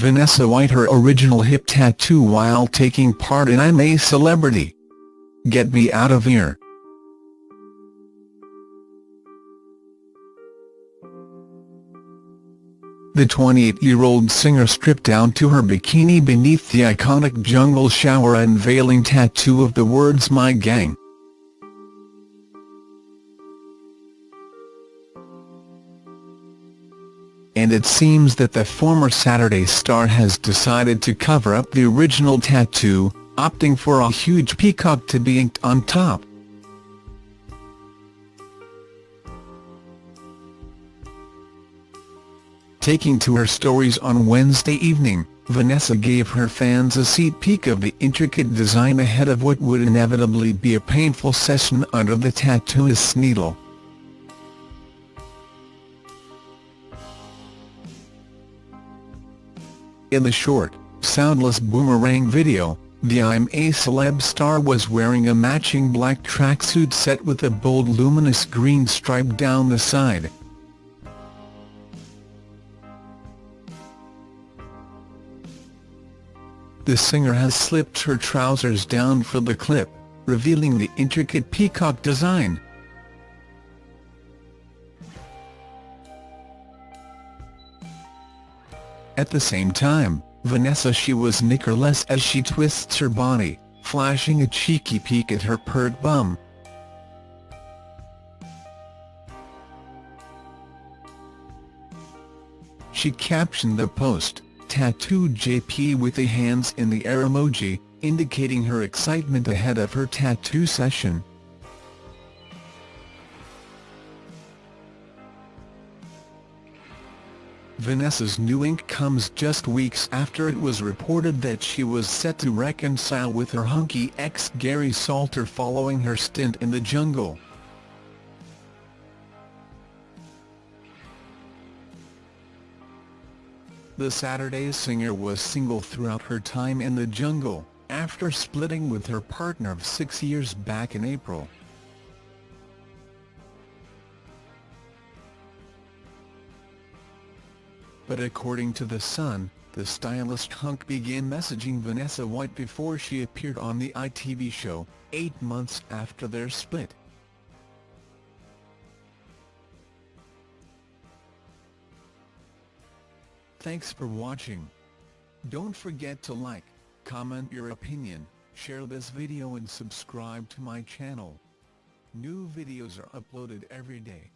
Vanessa White her original hip tattoo while taking part in I'm a Celebrity. Get Me Out of Here. The 28-year-old singer stripped down to her bikini beneath the iconic jungle shower unveiling tattoo of the words My Gang. And it seems that the former Saturday star has decided to cover up the original tattoo, opting for a huge peacock to be inked on top. Taking to her stories on Wednesday evening, Vanessa gave her fans a seat peek of the intricate design ahead of what would inevitably be a painful session under the tattooist's needle. In the short, soundless boomerang video, the I'm a Celeb star was wearing a matching black tracksuit set with a bold luminous green stripe down the side. The singer has slipped her trousers down for the clip, revealing the intricate peacock design. At the same time, Vanessa she was knickerless as she twists her body, flashing a cheeky peek at her pert bum. She captioned the post, tattooed JP with the hands in the air emoji, indicating her excitement ahead of her tattoo session. Vanessa's new ink comes just weeks after it was reported that she was set to reconcile with her hunky ex Gary Salter following her stint in the jungle. The Saturday singer was single throughout her time in the jungle, after splitting with her partner of six years back in April. But according to The Sun, the stylist hunk began messaging Vanessa White before she appeared on the ITV show, eight months after their split. Thanks for watching. Don't forget to like, comment your opinion, share this video and subscribe to my channel. New videos are uploaded every day.